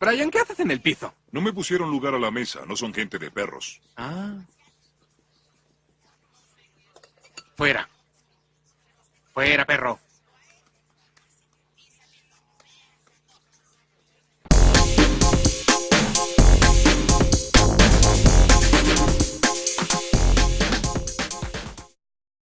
Brian, ¿qué haces en el piso? No me pusieron lugar a la mesa, no son gente de perros. Ah. Fuera. Fuera, perro.